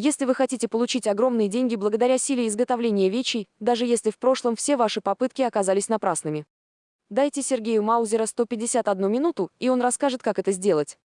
Если вы хотите получить огромные деньги благодаря силе изготовления вечей, даже если в прошлом все ваши попытки оказались напрасными. Дайте Сергею Маузера 151 минуту, и он расскажет, как это сделать.